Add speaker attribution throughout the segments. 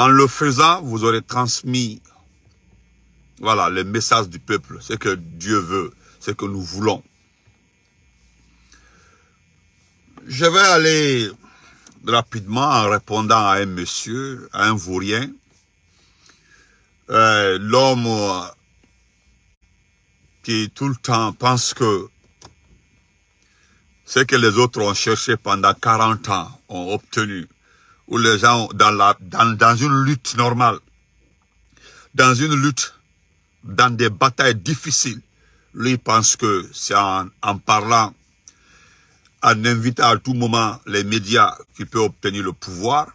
Speaker 1: En le faisant, vous aurez transmis voilà, le message du peuple, ce que Dieu veut, ce que nous voulons. Je vais aller rapidement en répondant à un monsieur, à un vaurien. Euh, L'homme qui tout le temps pense que ce que les autres ont cherché pendant 40 ans, ont obtenu, ou les gens dans, une lutte normale, dans une lutte, dans des batailles difficiles, lui pense que c'est en, parlant en invitant à tout moment les médias qui peuvent obtenir le pouvoir.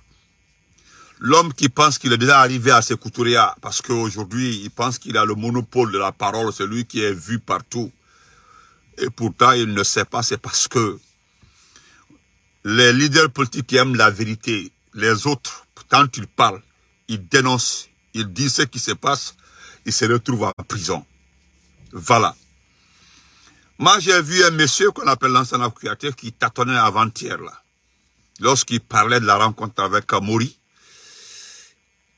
Speaker 1: L'homme qui pense qu'il est déjà arrivé à ses couturiers parce qu'aujourd'hui, il pense qu'il a le monopole de la parole, c'est lui qui est vu partout. Et pourtant, il ne sait pas, c'est parce que les leaders politiques qui aiment la vérité, les autres, quand ils parlent, ils dénoncent, ils disent ce qui se passe, ils se retrouvent en prison. Voilà. Moi, j'ai vu un monsieur qu'on appelle l'ancien créateur qui tâtonnait avant-hier, là. Lorsqu'il parlait de la rencontre avec Mori.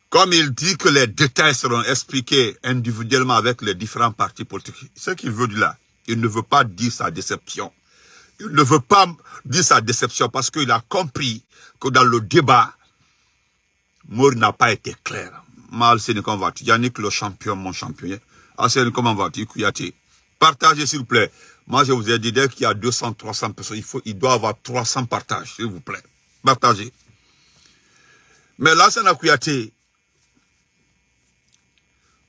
Speaker 1: Comme il dit que les détails seront expliqués individuellement avec les différents partis politiques, ce qu'il veut dire là, il ne veut pas dire sa déception. Il ne veut pas dire sa déception parce qu'il a compris que dans le débat, Mori n'a pas été clair. Mal, c'est comment Yannick, le champion, mon champion. C'est comment vas-tu Kouyaté Partagez, s'il vous plaît. Moi, je vous ai dit, dès qu'il y a 200, 300 personnes, il, faut, il doit avoir 300 partages, s'il vous plaît. Partagez. Mais là, n'a Kouyaté,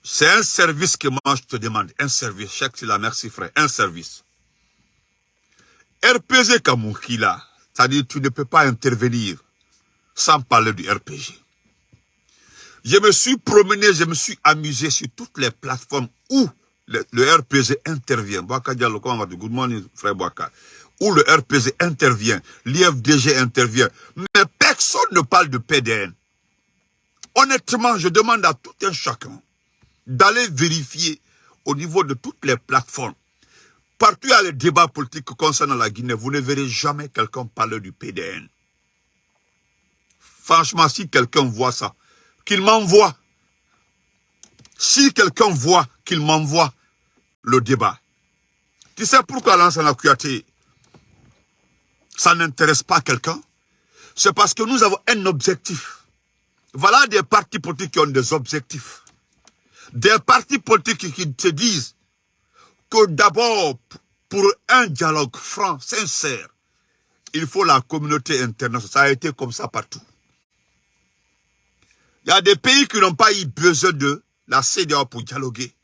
Speaker 1: c'est un service que moi, je te demande. Un service. Chèque, c'est la merci, frère. Un service. RPG Kamoukila, c'est-à-dire tu ne peux pas intervenir sans parler du RPG. Je me suis promené, je me suis amusé sur toutes les plateformes où le, RPG intervient. Good morning, frère. Où le RPG intervient, l'IFDG intervient. Mais personne ne parle de PDN. Honnêtement, je demande à tout un chacun d'aller vérifier au niveau de toutes les plateformes. Partout il y a les débats politiques concernant la Guinée, vous ne verrez jamais quelqu'un parler du PDN. Franchement, si quelqu'un voit ça, qu'il m'envoie. Si quelqu'un voit qu'il m'envoie le débat. Tu sais pourquoi Lansana Kouyaté, ça n'intéresse pas quelqu'un? C'est parce que nous avons un objectif. Voilà des partis politiques qui ont des objectifs. Des partis politiques qui se disent que d'abord, pour un dialogue franc, sincère, il faut la communauté internationale. Ça a été comme ça partout. Il y a des pays qui n'ont pas eu besoin de la CDA pour dialoguer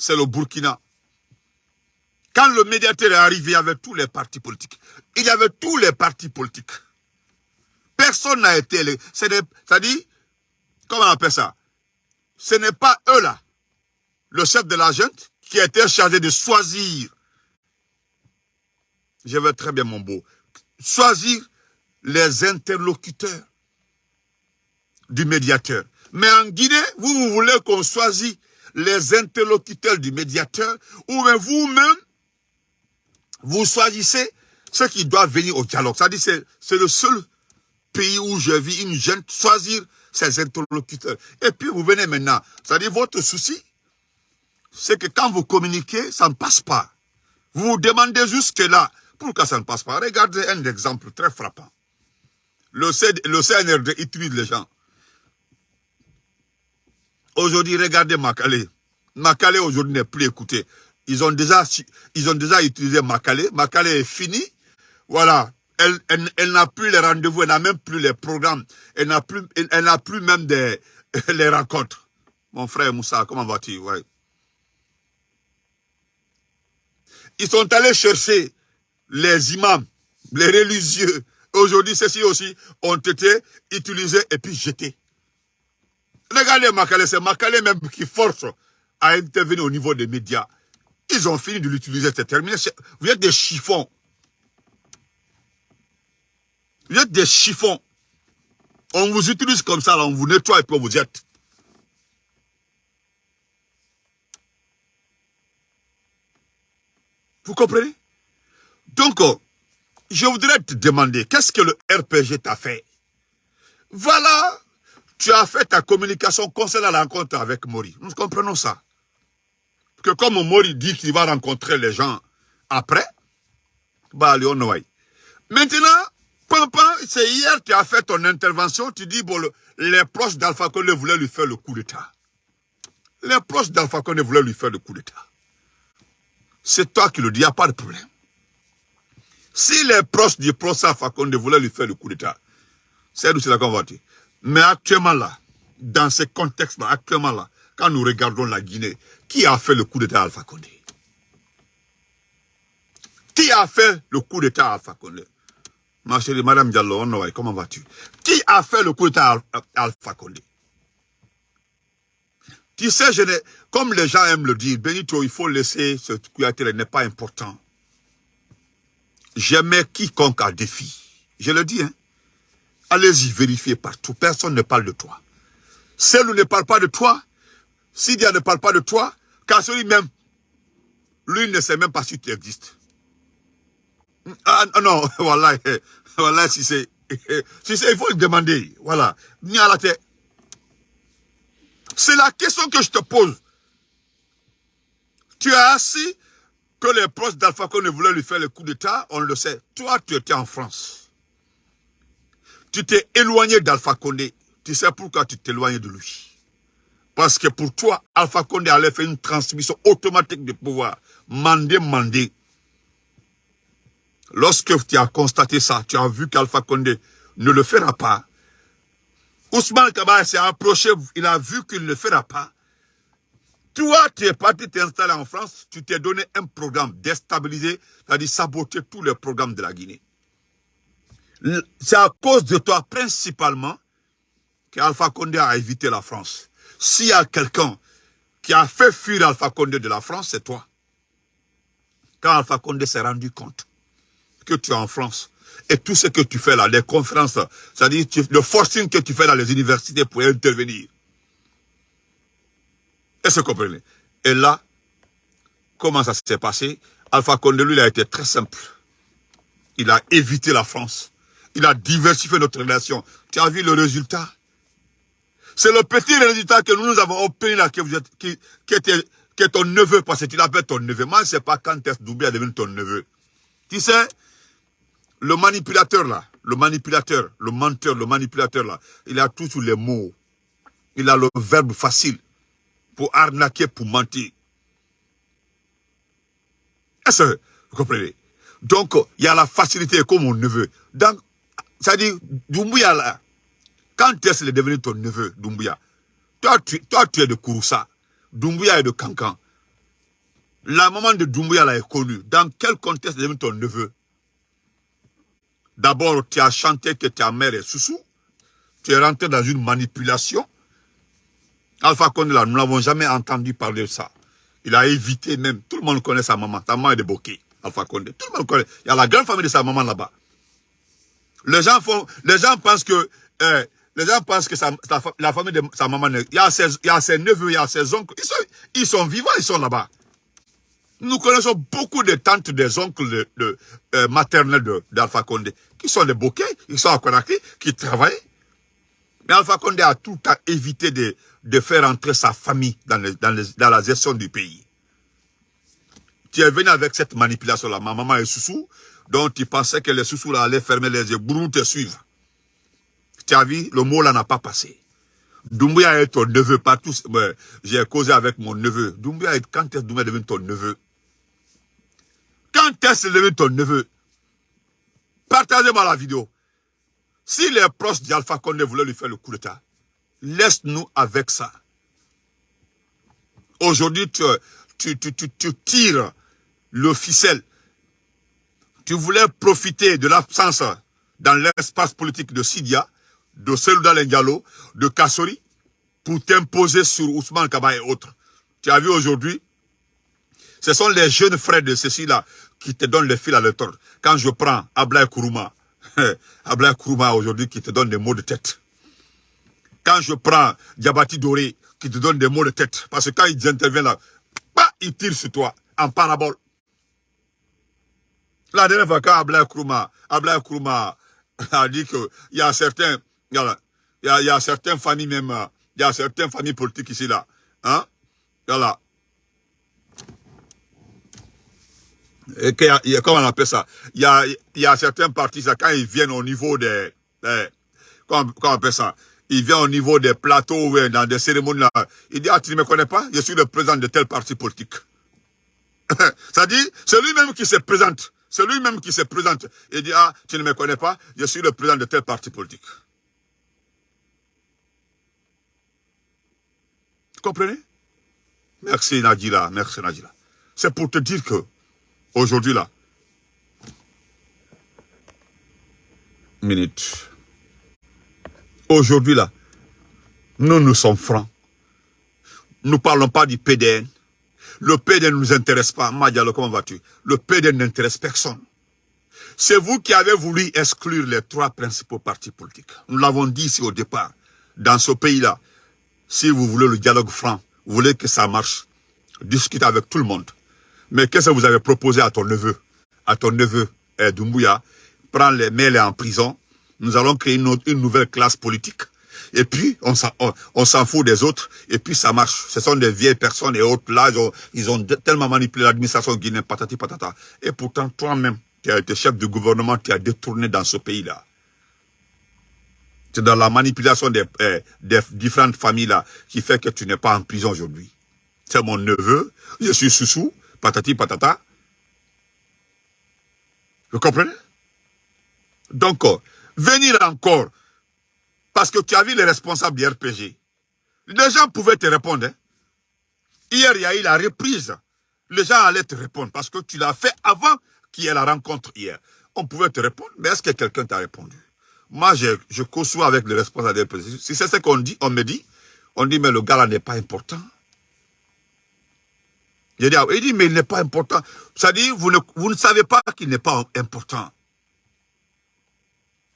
Speaker 1: c'est le Burkina. Quand le médiateur est arrivé, il y avait tous les partis politiques. Il y avait tous les partis politiques. Personne n'a été... C'est-à-dire, comment on appelle ça? Ce n'est pas eux là, le chef de la junte, qui été chargé de choisir, je vais très bien mon beau, choisir les interlocuteurs du médiateur. Mais en Guinée, vous, voulez qu'on choisisse les interlocuteurs du médiateur, ou même vous-même, vous choisissez ceux qui doivent venir au dialogue. C'est-à-dire c'est le seul pays où je vis une jeune choisir ses interlocuteurs. Et puis vous venez maintenant. C'est-à-dire votre souci, c'est que quand vous communiquez, ça ne passe pas. Vous vous demandez jusque là, pourquoi ça ne passe pas? Regardez un exemple très frappant. Le, CNRD utilise les gens. Aujourd'hui, regardez Makale. Makale aujourd'hui n'est plus écouté. Ils ont déjà, ils ont déjà utilisé Makale. Makale est fini. Voilà. Elle, elle, n'a plus les rendez-vous, elle n'a même plus les programmes. Elle n'a plus, elle, plus même des, les rencontres. Mon frère Moussa, comment vas-tu? Ils sont allés chercher les imams, les religieux. Aujourd'hui, ceux-ci aussi ont été utilisés et puis jetés. Regardez Makale, c'est Makale même qui force à intervenir au niveau des médias. Ils ont fini de l'utiliser, c'est terminé. Vous êtes des chiffons. Vous êtes des chiffons. On vous utilise comme ça, on vous nettoie et puis on vous jette. Vous comprenez? Donc, euh, je voudrais te demander, qu'est-ce que le RPG t'a fait? Voilà Tu as fait ta communication concernant la rencontre avec Mori. Nous comprenons ça. Que comme Mori dit qu'il va rencontrer les gens après, bah, Maintenant, Pampan, c'est hier tu as fait ton intervention, tu dis, bon, les proches d'Alpha Condé voulaient lui faire le coup d'État. Les proches d'Alpha Condé voulaient lui faire le coup d'État. C'est toi qui le dis, il n'y a pas de problème. Si les proches du Alpha Condé voulaient lui faire le coup d'État, c'est nous c'est la convoité. Mais actuellement là, dans ce contexte-là, actuellement là, quand nous regardons la Guinée, qui a fait le coup d'État à Alpha Condé? Qui a fait le coup d'État à Alpha Condé? Ma chérie, Madame Diallo, comment vas-tu? Qui a fait le coup d'État à Alpha Condé? Tu sais, je comme les gens aiment le dire, Benito, il faut laisser ce coup d'État n'est pas important. Je mets quiconque à défi. Je le dis, hein. Allez-y, vérifiez partout. Personne ne parle de toi. Celle ne parle pas de toi, Sidia ne parle pas de toi, Kassori même, lui ne sait même pas si tu existes. Ah non, voilà, voilà, si c'est, si c'est, il faut le demander, voilà. Ni à la tête. C'est la question que je te pose. Tu as assis que les proches d'Alpha ne voulaient lui faire le coup d'État, on le sait. Toi, tu étais en France. Tu t'es éloigné d'Alpha Condé. Tu sais pourquoi tu t'éloignes de lui. Parce que pour toi, Alpha Condé allait faire une transmission automatique de pouvoir. Mandé, mandé. Lorsque tu as constaté ça, tu as vu qu'Alpha Condé ne le fera pas. Ousmane Kabay s'est approché, il a vu qu'il ne le fera pas. Toi, tu es parti t'installer en France, tu t'es donné un programme déstabilisé, c'est-à-dire saboter tous les programmes de la Guinée. C'est à cause de toi, principalement, qu'Alpha Condé a évité la France. S'il y a quelqu'un qui a fait fuir Alpha Condé de la France, c'est toi. Quand Alpha Condé s'est rendu compte que tu es en France, et tout ce que tu fais là, les conférences, c'est-à-dire le forcing que tu fais dans les universités pour intervenir. Est-ce que vous comprenez? Et là, comment ça s'est passé? Alpha Condé, lui, il a été très simple. Il a évité la France. Il a diversifié notre relation. Tu as vu le résultat? C'est le petit résultat que nous, avons obtenu là, qui, qui, était, qui est ton neveu, parce que tu l'appelles ton neveu. Moi, je ne sais pas quand est-ce est devenu ton neveu. Tu sais, le manipulateur là, le manipulateur, le menteur, le manipulateur là, il a tous les mots. Il a le verbe facile pour arnaquer, pour mentir. Est-ce que vous comprenez? Donc, il y a la facilité comme mon neveu. Donc, ça dit, Doumbouya là, quand est-ce qu'il est devenu ton neveu, Doumbouya? Toi tu, toi, tu es de Kouroussa. Doumbouya est de Cancan. La maman de Doumbouya là est connue. Dans quel contexte est devenu ton neveu? D'abord, tu as chanté que ta mère est Soussou. Tu es rentré dans une manipulation. Alpha Condé nous n'avons jamais entendu parler de ça. Il a évité même, tout le monde connaît sa maman. Ta maman est de Boké, Alpha Condé. Tout le monde connaît. Il y a la grande famille de sa maman là-bas. Les gens font, les gens pensent que, euh, les gens pensent que la famille de sa maman, il y a ses, neveux, il y a ses oncles, ils sont vivants, ils sont là-bas. Nous connaissons beaucoup de tantes, des oncles de, euh, maternels d'Alpha Condé, qui sont des bouquets, ils sont à Konakri, qui travaillent. Mais Alpha Condé a tout à éviter de, de faire entrer sa famille dans, dans, la gestion du pays. Tu es venu avec cette manipulation-là. Ma maman est sous-sous, donc tu pensais que les sous là allaient fermer les yeux, brou te suivre. Tu as vu, le mot là n'a pas passé. Doumbouya est ton neveu, pas tous. J'ai causé avec mon neveu. Doumbouya est, quand est-ce Doumbouya devenu ton neveu? Quand est-ce devenu ton neveu? Partagez-moi la vidéo. Si les proches d'Alpha Condé voulaient lui faire le coup d'état, laisse-nous avec ça. Aujourd'hui, tu, tu, tu, tu, tires le ficelle tu voulais profiter de l'absence dans l'espace politique de Sidia, de Selouda Lengalo, de Kassori, pour t'imposer sur Ousmane Kaba et autres. Tu as vu aujourd'hui, ce sont les jeunes frères de ceci-là qui te donnent le fil à l'étordre. Quand je prends Ablaï Kourouma, Ablaï Kourouma aujourd'hui qui te donne des mots de tête. Quand je prends Diabati Doré qui te donne des mots de tête, parce que quand ils interviennent là, bah, ils tirent sur toi en parabole. La dernière fois, quand Ablaï Kourouma, a dit qu'il y a certains, Il y y a certaines familles même, il y a certaines familles politiques ici, là. Hein? Voilà. Et comment on appelle ça? Il y a, y a certains partis, quand ils viennent au niveau des... comment, on appelle ça? Il vient au niveau des plateaux, dans des cérémonies, là. Il dit, ah, tu ne me connais pas? Je suis le président de tel parti politique. ça dit, c'est lui-même qui se présente. C'est lui-même qui se présente. Il dit, ah, tu ne me connais pas? Je suis le président de tel parti politique. Vous comprenez? Merci Nadila, merci Nadila. C'est pour te dire que, aujourd'hui là, minute, aujourd'hui là, nous nous sommes francs. Nous ne parlons pas du PDN. Le PDN ne nous intéresse pas. Madialo, comment vas-tu? Le PDN n'intéresse personne. C'est vous qui avez voulu exclure les trois principaux partis politiques. Nous l'avons dit ici au départ. Dans ce pays-là, si vous voulez le dialogue franc, vous voulez que ça marche, discutez avec tout le monde. Mais qu'est-ce que vous avez proposé à ton neveu À ton neveu, eh, Doumbouya, prends les mails en prison. Nous allons créer une, nouvelle classe politique. Et puis, on s'en fout des autres. Et puis, ça marche. Ce sont des vieilles personnes et autres. Là, ils ont, tellement manipulé l'administration guinéenne, patati patata. Et pourtant, toi-même, qui as été chef du gouvernement, tu as détourné dans ce pays-là. C'est dans la manipulation des, eh, des différentes familles-là qui fait que tu n'es pas en prison aujourd'hui. C'est mon neveu, je suis sous patati patata. Vous comprenez? Donc, euh, venir encore, parce que tu as vu les responsables du RPG, les gens pouvaient te répondre. Hein. Hier, il y a eu la reprise. Les gens allaient te répondre parce que tu l'as fait avant qu'il y ait la rencontre hier. On pouvait te répondre, mais est-ce que quelqu'un t'a répondu? Moi, je, je conçois avec le responsable des Si c'est ce qu'on dit, on me dit, on dit, mais le gars n'est pas important. Il dit, mais il n'est pas important. Ça dit, vous ne, vous ne savez pas qu'il n'est pas important.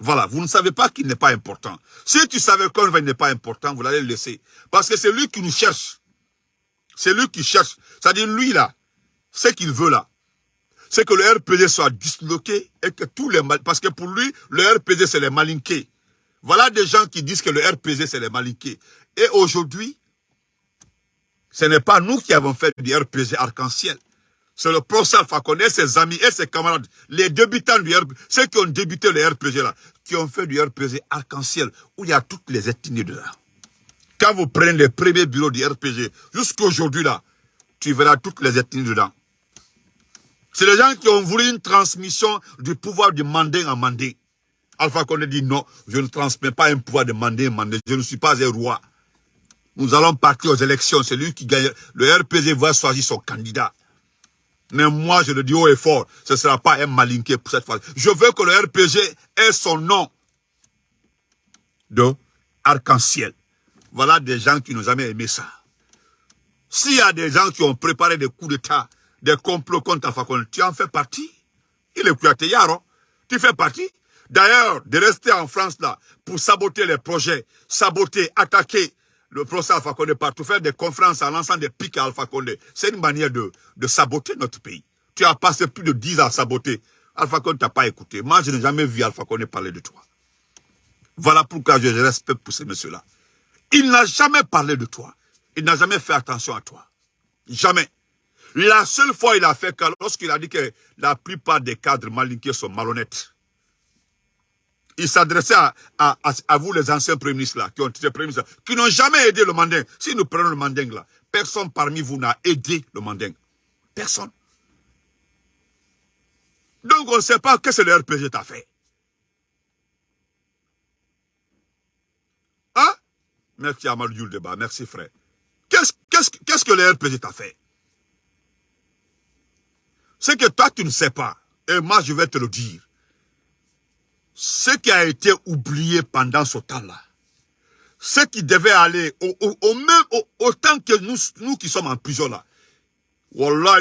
Speaker 1: Voilà, vous ne savez pas qu'il n'est pas important. Si tu savais qu'il n'est pas important, vous l'allez le laisser. Parce que c'est lui qui nous cherche. C'est lui qui cherche. C'est-à-dire, lui là, ce qu'il veut là, c'est que le RPG soit disloqué et que tous les... Parce que pour lui, le RPG, c'est les malinqués. Voilà des gens qui disent que le RPG, c'est les malinqués. Et aujourd'hui, ce n'est pas nous qui avons fait du RPG arc-en-ciel. C'est le professeur Fakone et ses amis et ses camarades, les débutants du RPG, ceux qui ont débuté le RPG là, qui ont fait du RPG arc-en-ciel, où il y a toutes les ethnies dedans. Quand vous prenez les premiers bureaux du RPG, jusqu'à aujourd'hui là, tu verras toutes les ethnies dedans. C'est les gens qui ont voulu une transmission du pouvoir du mandé en mandé. Alpha Condé dit non, je ne transmets pas un pouvoir de mandé en mandé. Je ne suis pas un roi. Nous allons partir aux élections. C'est lui qui gagne. Le RPG va choisir son candidat. Mais moi, je le dis haut et fort, ce ne sera pas un malinqué pour cette fois. Je veux que le RPG ait son nom de arc-en-ciel. Voilà des gens qui n'ont jamais aimé ça. S'il y a des gens qui ont préparé des coups d'État des complots contre Alpha Tu en fais partie. Il est Kouyaté-Yaro. Tu fais partie. D'ailleurs, de rester en France là, pour saboter les projets, saboter, attaquer le procès Alpha Condé partout, faire des conférences à l'ensemble des pics à Alpha Condé, c'est une manière de, de saboter notre pays. Tu as passé plus de 10 ans à saboter. Alpha Condé t'a pas écouté. Moi, je n'ai jamais vu Alpha Condé parler de toi. Voilà pourquoi je respecte pour ces messieurs-là. Il n'a jamais parlé de toi. Il n'a jamais fait attention à toi. Jamais. La seule fois il a fait lorsqu'il a dit que la plupart des cadres malinqués sont malhonnêtes. Il s'adressait à, vous, les anciens premiers ministres, qui ont été premiers ministres, qui n'ont jamais aidé le manding. Si nous prenons le manding, là, personne parmi vous n'a aidé le manding. Personne. Donc, on ne sait pas qu'est-ce que le RPG t'a fait. Hein? Merci Amadou Débat, merci frère. Qu'est-ce que le RPG t'a fait? Ce que toi, tu ne sais pas, et moi, je vais te le dire. Ce qui a été oublié pendant ce temps-là, ce qui devait aller au, même, autant que nous, qui sommes en prison là,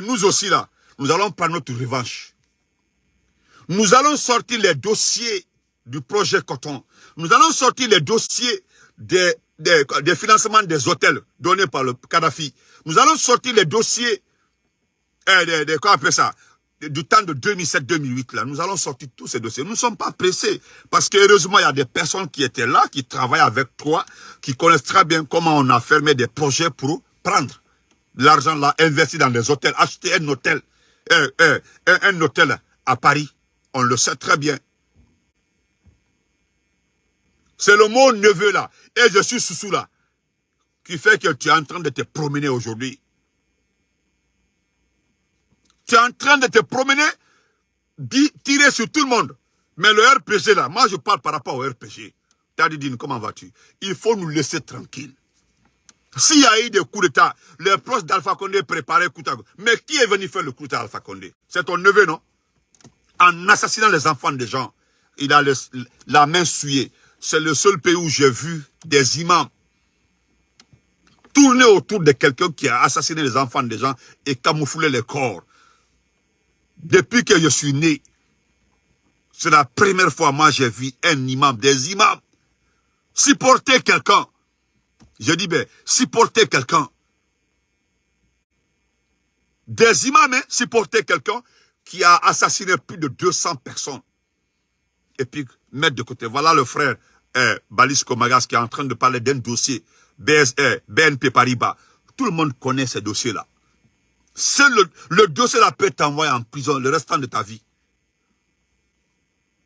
Speaker 1: nous aussi là, nous allons prendre notre revanche. Nous allons sortir les dossiers du projet Coton. Nous allons sortir les dossiers des, des, financements des hôtels donnés par le Kadhafi. Nous allons sortir les dossiers quoi ça du temps de 2007-2008, là, nous allons sortir tous ces dossiers. Nous ne sommes pas pressés. Parce que heureusement, il y a des personnes qui étaient là, qui travaillent avec toi, qui connaissent très bien comment on a fermé des projets pour prendre l'argent là, investir dans des hôtels, acheter un hôtel, un, un hôtel à Paris. On le sait très bien. C'est le mot neveu là. Et je suis sous là. Qui fait que tu es en train de te promener aujourd'hui. Tu es en train de te promener, tirer sur tout le monde. Mais le RPG là, moi je parle par rapport au RPG. Tadidine, comment vas-tu? Il faut nous laisser tranquilles. S'il y a eu des coups d'État, les proches d'Alpha Condé préparaient coup d'État. Mais qui est venu faire le coup d'État Alpha Condé? C'est ton neveu, non? En assassinant les enfants des gens, il a la main souillée. C'est le seul pays où j'ai vu des imams tourner autour de quelqu'un qui a assassiné les enfants des gens et camoufler les corps. Depuis que je suis né, c'est la première fois moi j'ai vu un imam, des imams, supporter quelqu'un. Je dis, ben, supporter quelqu'un. Des imams, hein, supporter quelqu'un qui a assassiné plus de 200 personnes. Et puis, mettre de côté. Voilà le frère eh, Balis Komagas qui est en train de parler d'un dossier. BNP Paribas. Tout le monde connaît ces dossiers-là. C'est le, dossier-là peut t'envoyer en prison le restant de ta vie.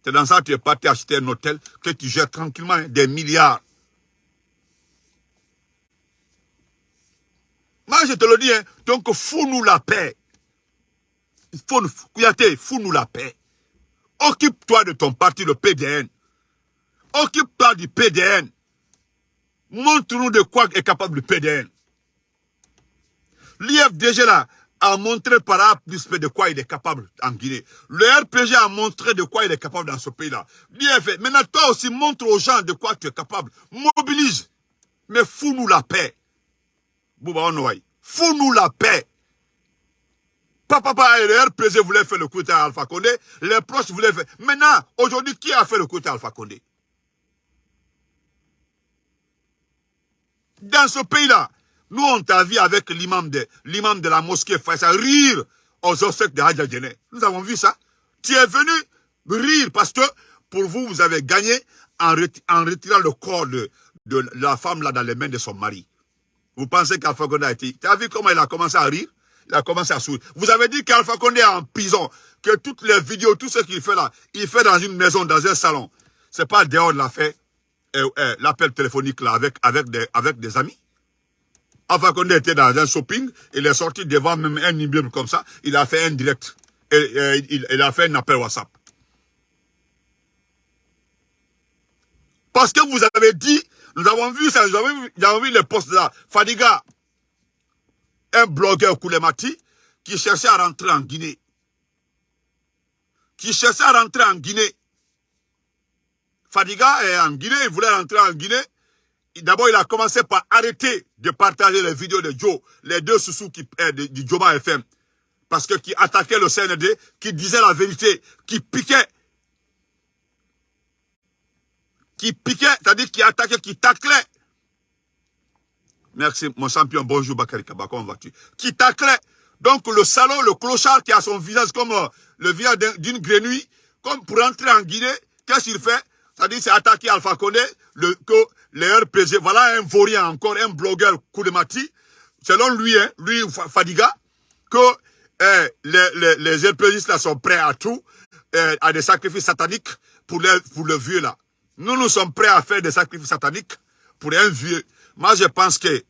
Speaker 1: C'est dans ça que tu es parti acheter un hôtel que tu gères tranquillement des milliards. Moi, je te le dis, hein, donc fous-nous la paix. Fous-nous la paix. Occupe-toi de ton parti, le PDN. Occupe-toi du PDN. Montre-nous de quoi est capable le PDN. L'IFDG là a montré par A plus de quoi il est capable en Guinée. Le RPG a montré de quoi il est capable dans ce pays-là. L'IFDG, maintenant toi aussi montre aux gens de quoi tu es capable. Mobilise. Mais fous-nous la paix. Bouba Fous-nous la paix. Papa, papa, le RPG voulait faire le coup d'État Alpha Condé. Les proches voulaient faire. Maintenant, aujourd'hui, qui a fait le coup d'État Alpha Condé? Dans ce pays-là, nous, on t'a vu avec l'imam de, la mosquée Faisal rire aux obsèques de Hadja Nous avons vu ça. Tu es venu rire parce que pour vous, vous avez gagné en, retirant le corps de, la femme là dans les mains de son mari. Vous pensez qu'Alpha Condé a été... Tu as vu comment il a commencé à rire? Il a commencé à sourire. Vous avez dit qu'Alpha Condé est en prison, que toutes les vidéos, tout ce qu'il fait là, il fait dans une maison, dans un salon. C'est pas dehors de l'a fait, l'appel téléphonique là avec des amis? Alpha Condé était dans un shopping, il est sorti devant même un immeuble comme ça, il a fait un direct. Et, il, a fait un appel WhatsApp. Parce que vous avez dit, nous avons vu ça, nous avons vu, nous avons vu les postes là. Fadiga, un blogueur Koulemati, qui cherchait à rentrer en Guinée. Qui cherchait à rentrer en Guinée. Fadiga est en Guinée, il voulait rentrer en Guinée. D'abord, il a commencé par arrêter de partager les vidéos de Joe, les deux sous qui, eh, du Joba FM. Parce que qui attaquait le CND, qui disait la vérité, qui piquait. Qui piquait, c'est-à-dire qui attaquait, qui taclait. Merci, mon champion. Bonjour, Bakari Kaba. Comment vas-tu? Qui taclait. Donc, le salon, le clochard qui a son visage comme euh, le visage d'une grenouille, comme pour entrer en Guinée, qu'est-ce qu'il fait? C'est-à-dire, c'est attaquer Alpha Condé, le, que les RPG, voilà un vaurien encore, un blogueur Koulemati, selon lui, hein, lui Fadiga, que eh, les, les, les RPGistes là sont prêts à tout, eh, à des sacrifices sataniques pour, les, pour le vieux là. Nous, nous sommes prêts à faire des sacrifices sataniques pour un vieux. Moi, je pense que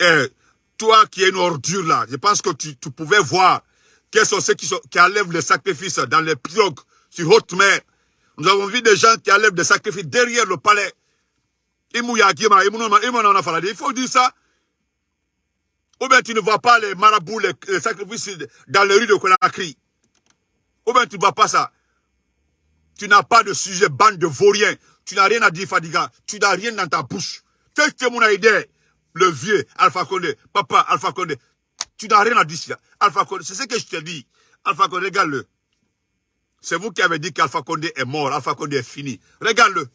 Speaker 1: eh, toi qui es une ordure là, je pense que tu, tu pouvais voir quels sont ceux qui, qui enlèvent les sacrifices dans les pirogues sur haute mer. Nous avons vu des gens qui enlèvent des sacrifices derrière le palais. Il faut dire ça. Ou bien tu ne vois pas les marabouts, les, sacrifices dans les rues de Conakry. Ou bien tu ne vois pas ça. Tu n'as pas de sujet, bande de vauriens. Tu n'as rien à dire, Fadiga. Tu n'as rien dans ta bouche. Qu'est-ce que mon idée Le vieux Alpha Condé, papa Alpha Condé. Tu n'as rien à dire. Alpha Condé, c'est ce que je te dis. Alpha Condé, regarde-le. C'est vous qui avez dit qu'Alpha Condé est mort, Alpha Condé est fini. Regarde-le.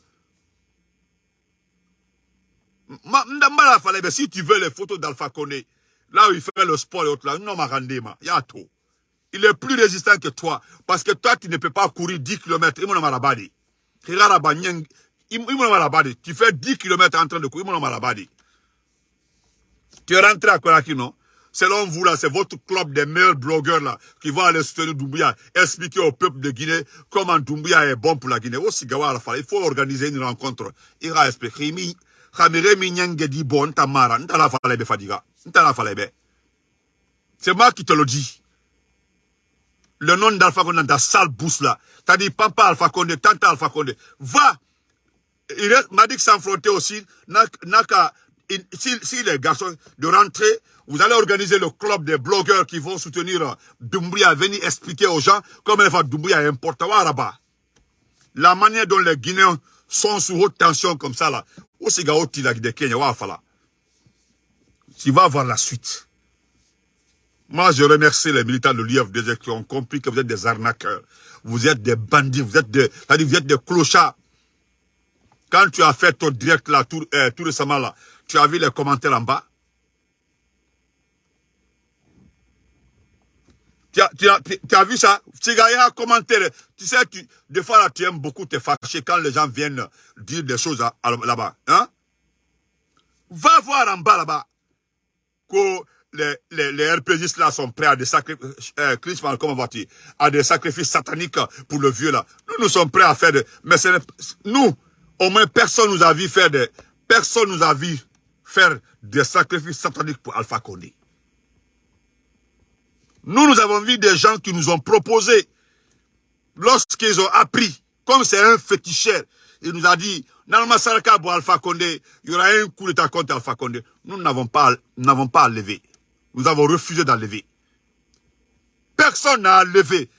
Speaker 1: Si tu veux les photos d'Alpha Condé, là où il fait le sport et autres là, non, il est plus résistant que toi. Parce que toi, tu ne peux pas courir 10 km. Tu fais 10 km en train de courir. Tu es rentré à Konaki, non? Selon vous, là, c'est votre club des meilleurs blogueurs, là, qui vont aller soutenir Doumbouya, expliquer au peuple de Guinée comment Doumbouya est bon pour la Guinée. Aussi, il faut organiser une rencontre. Il va expliquer. C'est moi qui te le dis. Le nom d'Alpha Condé dans ta sale bouche là. T'as dit papa Alpha Condé, tante Alpha Condé. Va. Il m'a dit que s'enfronter aussi. N'a si, les garçons de rentrer, vous allez organiser le club des blogueurs qui vont soutenir Doumbouya, venir expliquer aux gens comment va Doumbouya est important là-bas. La manière dont les Guinéens sont sous haute tension comme ça là, aussi gaoti la de Kenya, Tu vas voir la suite. Moi, je remercie les militants de l'IFDG qui ont compris que vous êtes des arnaqueurs. Vous êtes des bandits, vous êtes des, vous êtes des clochards. Quand tu as fait ton direct là, tout, euh, tout récemment là, tu as vu les commentaires en bas? Tu as, tu, as, tu as, vu ça? Tu as un commentaire. Tu sais, tu, des fois, là, tu aimes beaucoup te fâcher quand les gens viennent dire des choses là-bas. Hein? Va voir en bas là-bas que les, les, les RPGistes là sont prêts à des sacrifices, euh, comment à des sacrifices sataniques pour le vieux là. Nous, nous sommes prêts à faire des, mais nous, au moins personne nous a vu faire des, personne nous a vu faire des sacrifices sataniques pour Alpha Condé. Nous, nous avons vu des gens qui nous ont proposé, lorsqu'ils ont appris, comme c'est un féticheur, il nous a dit, Nalma Saraka pour Alpha Condé, il y aura un coup d'état contre Alpha Condé. Nous n'avons pas, n'avons. Nous avons refusé d'enlever. Personne n'a levé.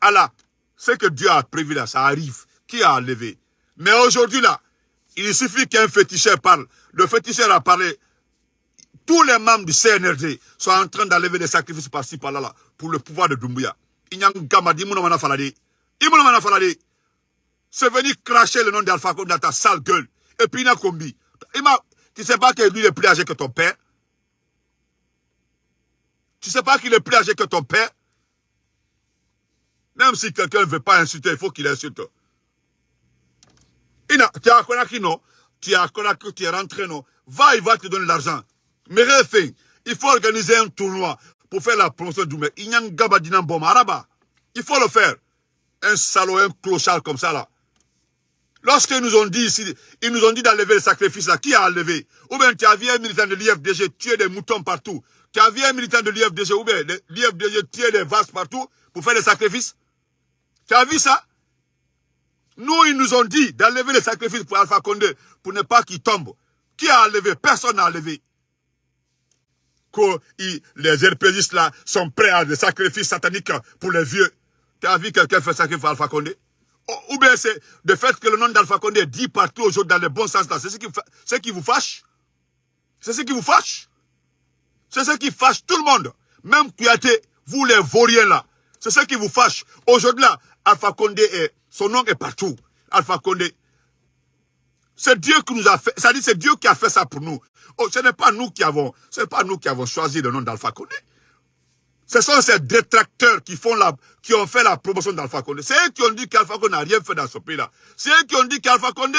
Speaker 1: Allah, ce que Dieu a prévu là, ça arrive. Qui a levé? Mais aujourd'hui là, il suffit qu'un féticheur parle. Le féticheur a parlé. Tous les membres du CNRD sont en train d'enlever des sacrifices par-ci, par-là, pour le pouvoir de Doumbouya. C'est venu cracher le nom d'Alpha dans ta sale gueule. Et puis il a combi. Tu sais pas que lui est plus âgé que ton père Tu sais pas qu'il est plus âgé que ton père Même si quelqu'un ne veut pas insulter, il faut qu'il insulte. Tu as connu non Tu as connu tu es rentré non Va, il va te donner l'argent. Mais il faut organiser un tournoi pour faire la promotion du mec. Il y a un araba. Il faut le faire. Un salaud, un clochard comme ça là. Lorsqu'ils nous ont dit ici, ils nous ont dit d'enlever le sacrifice là, qui a enlevé? Ou bien tu vu un militant de l'IFDG tuer des moutons partout? Tu vu un militant de l'IFDG, ou bien l'IFDG tuer des vases partout pour faire des sacrifices? Tu as vu ça? Nous, ils nous ont dit d'enlever les sacrifices pour Alpha Condé, pour ne pas qu'il tombe. Qui a enlevé? Personne n'a enlevé. Que les RPGistes là sont prêts à des sacrifices sataniques pour les vieux. Tu as vu quelqu'un faire sacrifice pour Alpha Condé? Ou bien c'est le fait que le nom d'Alpha Condé dit partout aujourd'hui dans le bon sens là. C'est ce, qui, ce qui vous fâche? C'est ce qui vous fâche? C'est ce qui fâche tout le monde. Même été, vous les vauriens là. C'est ce qui vous fâche. Aujourd'hui là, Alpha Condé est son nom est partout. Alpha Condé. C'est Dieu qui nous a fait, ça dit c'est Dieu qui a fait ça pour nous. Oh, ce n'est pas nous qui avons, ce n'est pas nous qui avons choisi le nom d'Alpha Condé. Ce sont ces détracteurs qui font la, qui ont fait la promotion d'Alpha Condé. C'est eux qui ont dit qu'Alpha Condé n'a rien fait dans ce pays-là. C'est eux qui ont dit qu'Alpha Condé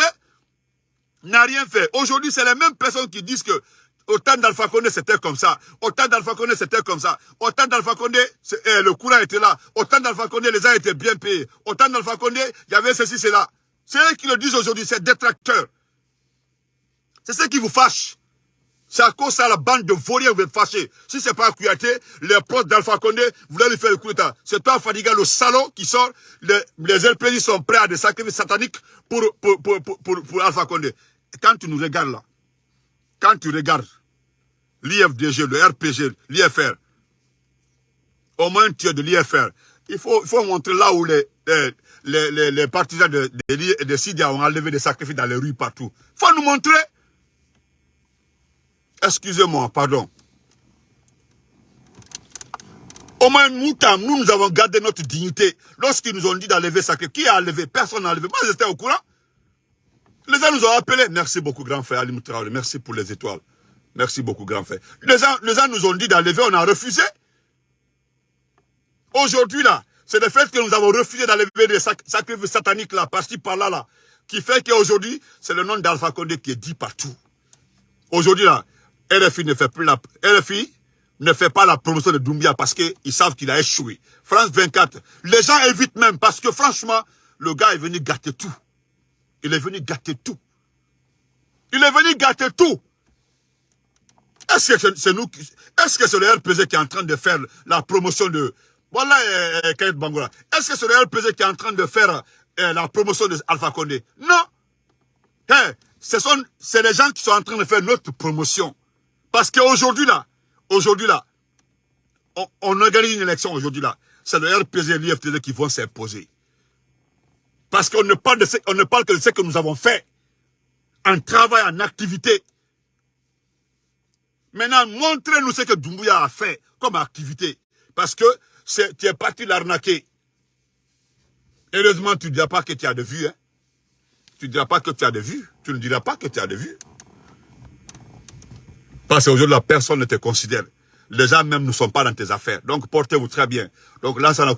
Speaker 1: n'a rien fait. Aujourd'hui, c'est les mêmes personnes qui disent que Autant d'Alpha Condé, c'était comme ça. Autant d'Alpha Condé, c'était comme ça. Autant d'Alpha Condé, eh, le courant était là. Autant d'Alpha Condé, les gens étaient bien payés. Autant d'Alpha Condé, il y avait ceci, cela. C'est eux qui le disent aujourd'hui, c'est détracteurs. C'est ce qui vous fâche. C'est à cause de la bande de vauriens vous êtes fâchés. Si c'est pas Kouyaté, les proches d'Alpha Condé, voulez lui faire le coup d'état. C'est toi, Fadiga, le salon qui sort. Les, les sont prêts à des sacrifices sataniques pour, pour, pour, pour, pour Alpha Condé. quand tu nous regardes là, quand tu regardes l'IFDG, le RPG, l'IFR, au moins tu es de l'IFR, il faut, montrer là où les, les, partisans de, de, Sidia ont enlevé des sacrifices dans les rues partout. Il faut nous montrer. Excusez-moi, pardon. Au moins, nous, nous, avons gardé notre dignité. Lorsqu'ils nous ont dit d'enlever sacrifice, qui a enlevé? Personne n'a enlevé. Moi, j'étais au courant. Les gens nous ont appelés. Merci beaucoup, grand frère Ali Traoré. Merci pour les étoiles. Merci beaucoup, grand frère. Les les gens nous ont dit d'enlever, on a refusé. Aujourd'hui, là, c'est le fait que nous avons refusé d'enlever des sacrifices sataniques, là, par-ci, par-là, là, qui fait qu'aujourd'hui, c'est le nom d'Alpha Condé qui est dit partout. Aujourd'hui, là, RFI ne fait plus la... Ne fait pas la promotion de Doumbia parce qu'ils savent qu'il a échoué. France 24, les gens évitent même parce que franchement, le gars est venu gâter tout. Il est venu gâter tout. Il est venu gâter tout. Est-ce que c'est nous Est-ce que c'est le RPZ qui est en train de faire la promotion de... Voilà, euh, euh Kayet Bangola. Est-ce que c'est le RPZ qui est en train de faire euh, la promotion de Alpha Condé? Non. Hey, ce sont c'est les gens qui sont en train de faire notre promotion. Parce qu'aujourd'hui là, aujourd'hui là, on, organise une élection aujourd'hui là. C'est le RPZ et l'IFTD qui vont s'imposer. Parce qu'on ne parle de ce, on ne parle que de ce que nous avons fait. En travail, en activité. Maintenant, montrez-nous ce que Doumbouya a fait comme activité. Parce que tu es parti l'arnaquer. Heureusement, tu ne diras pas que tu as de vue. Hein? Tu ne diras pas que tu as de vue. Tu ne diras pas que tu as de vue. Parce qu'aujourd'hui, la personne ne te considère. Les gens même ne sont pas dans tes affaires. Donc, portez-vous très bien. Donc, là, ça n'a.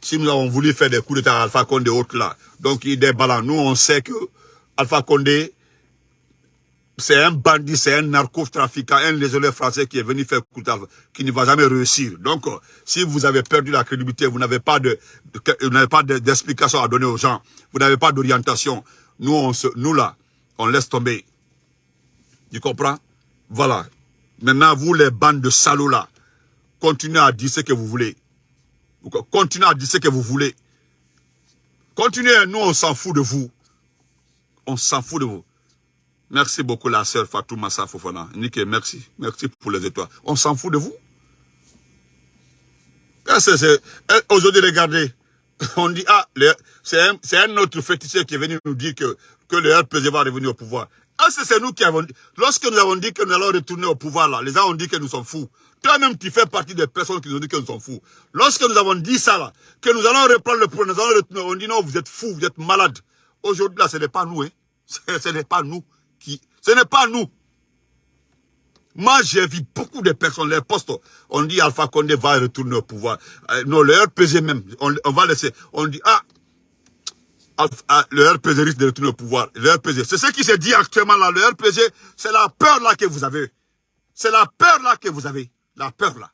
Speaker 1: Si nous avons voulu faire des coups d'état à Alpha Condé autres là, donc il est ballant. Nous, on sait que Alpha Condé c'est un bandit, c'est un narcotrafiquant, un lésionnaire français qui est venu faire coup qui ne va jamais réussir. Donc, euh, si vous avez perdu la crédibilité, vous n'avez pas de, vous n'avez pas d'explication à donner aux gens, vous n'avez pas d'orientation. Nous, on se, nous là, on laisse tomber. Tu comprends? Voilà. Maintenant, vous, les bandes de salauds là, continuez à dire ce que vous voulez. Continuez à dire ce que vous voulez. Continuez, nous, on s'en fout de vous. On s'en fout de vous. Merci beaucoup la sœur Fatou Massa Fofana. Nike, merci. Merci pour les étoiles. On s'en fout de vous? Eh, aujourd'hui, regardez. On dit, ah, c'est un, un, autre féticheur qui est venu nous dire que, que le RPG va revenir au pouvoir. Ah, c'est nous qui avons dit. Lorsque nous avons dit que nous allons retourner au pouvoir, là, les gens ont dit que nous sommes fous. Toi-même, tu fais partie des personnes qui nous ont dit que nous sommes fous. Lorsque nous avons dit ça, là, que nous allons reprendre le pouvoir, nous allons retourner, on dit non, vous êtes fous, vous êtes malades. Aujourd'hui, là, ce n'est pas nous, hein. Ce n'est pas nous. Ce n'est pas nous. Moi, j'ai vu beaucoup de personnes, les postes, on dit Alpha Condé va retourner au pouvoir. Euh, non, le RPG même, on, va laisser. On dit, ah, ah le RPG risque de retourner au pouvoir. Le RPG, c'est ce qui se dit actuellement là. Le RPG, c'est la peur là que vous avez. C'est la peur là que vous avez. La peur là.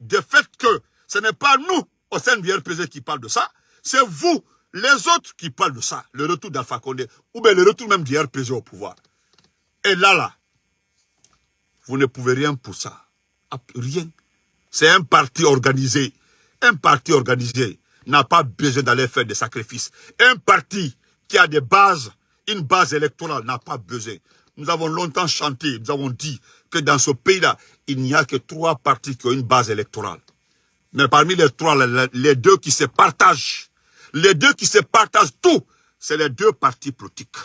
Speaker 1: De fait que ce n'est pas nous, au sein du RPG, qui parle de ça. C'est vous, les autres, qui parlent de ça. Le retour d'Alpha Condé. Ou bien le retour même du RPG au pouvoir. Et là, là, vous ne pouvez rien pour ça. Rien. C'est un parti organisé. Un parti organisé n'a pas besoin d'aller faire des sacrifices. Un parti qui a des bases, une base électorale n'a pas besoin. Nous avons longtemps chanté, nous avons dit que dans ce pays-là, il n'y a que trois partis qui ont une base électorale. Mais parmi les trois, les deux qui se partagent, les deux qui se partagent tout, c'est les deux partis politiques.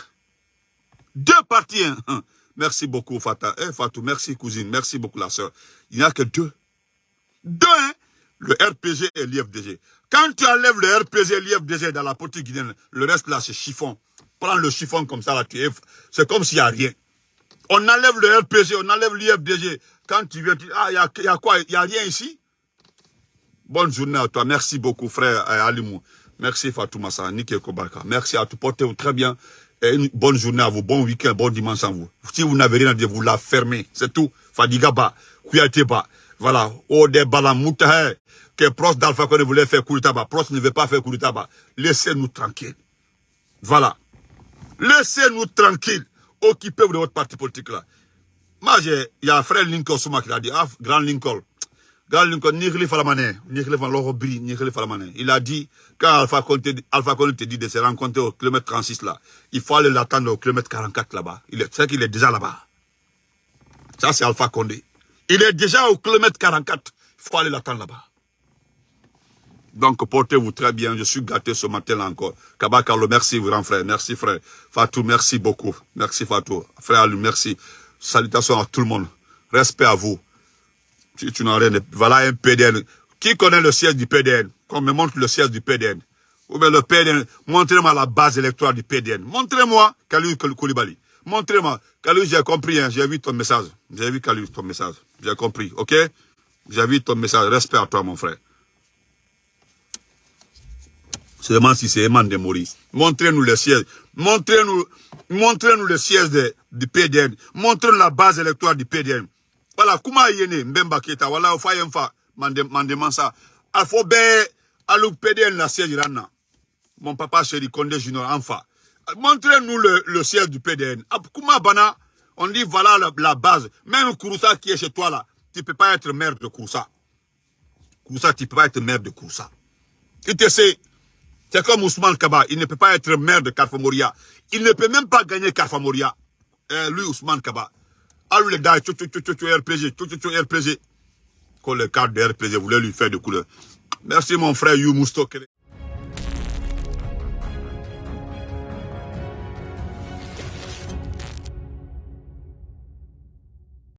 Speaker 1: Deux partis. Hein. Merci beaucoup, Fata. Eh, Fatou, merci, cousine. Merci beaucoup, la sœur. Il n'y a que deux. Deux, hein? Le RPG et l'IFDG. Quand tu enlèves le RPG et l'IFDG dans la politique guinéenne, le reste là, c'est chiffon. Prends le chiffon comme ça, là, tu c'est comme s'il n'y a rien. On enlève le RPG, on enlève l'IFDG. Quand tu viens, tu dis, ah, il y a, quoi? Il n'y a rien ici? Bonne journée à toi. Merci beaucoup, frère Alimou. Merci Fatou Massa, Nike Kobarka. Merci à tout. Portez-vous très bien. Et une bonne journée à vous, bon week-end, bon dimanche à vous. Si vous n'avez rien à dire, vous la fermez. C'est tout. Fadigaba, Kuyateba. Voilà. Ode Balamouta, que Prost d'Alpha Condé voulait faire Kouritaba. Prost ne veut pas faire Kouritaba. Laissez-nous tranquilles. Voilà. Laissez-nous tranquilles. Occupez-vous de votre parti politique là. Moi, il y a un frère Lincoln Souma qui l'a dit, ah, grand Lincoln. Il a dit, quand Alpha Condé, Alpha dit de se rencontrer au kilomètre 36 là, il faut aller l'attendre au kilomètre 44 là-bas. Il c'est qu'il est déjà là-bas. Ça, c'est Alpha Condé. Il est déjà au kilomètre 44. Il faut aller l'attendre là-bas. Donc, portez-vous très bien. Je suis gâté ce matin-là encore. Kabakalo, merci, grand frère. Merci, frère. Fatou, merci beaucoup. Merci, Fatou. Frère Alu, merci. Salutations à tout le monde. Respect à vous. Tu, tu n'as rien. Voilà un PDN. Qui connaît le siège du PDN Qu'on me montre le siège du PDN. Ou bien le PDN. Montrez-moi la base électorale du PDN. Montrez-moi Kalou Koulibaly. Montrez-moi. Kalou, j'ai compris. Hein. J'ai vu ton message. J'ai vu Kalou, ton message. J'ai compris. OK? J'ai vu ton message. Respect à toi, mon frère. Seulement si c'est Eman Demori. Montrez-nous le siège. Montrez-nous montrez-nous le siège de, du PDN. Montrez-nous la base électorale du PDN. Voilà, comment yene Mbemba Keta, voilà, fa yemfa, mandement ça. Il faut bien, le PDN la siège là. Mon papa chéri Condé Junior, enfin. Montrez-nous le, le siège du PDN. Comment bana, on dit voilà la, base. Même Kouroussa qui est chez toi là, tu ne peux pas être maire de Kouroussa. Kouroussa, tu ne peux pas être maire de Kouroussa. Tu te sais, c'est comme Ousmane Kaba, il ne peut pas être maire de Carfamoria. Il ne peut même pas gagner Carfamoria. Euh, lui, Ousmane Kaba. Lui, les gars, tu, tu, tu, tu, RPG, tu, tu, tu, RPG. Quand le cadre de RPG voulait lui faire de couleur. Merci, mon frère You Mousto.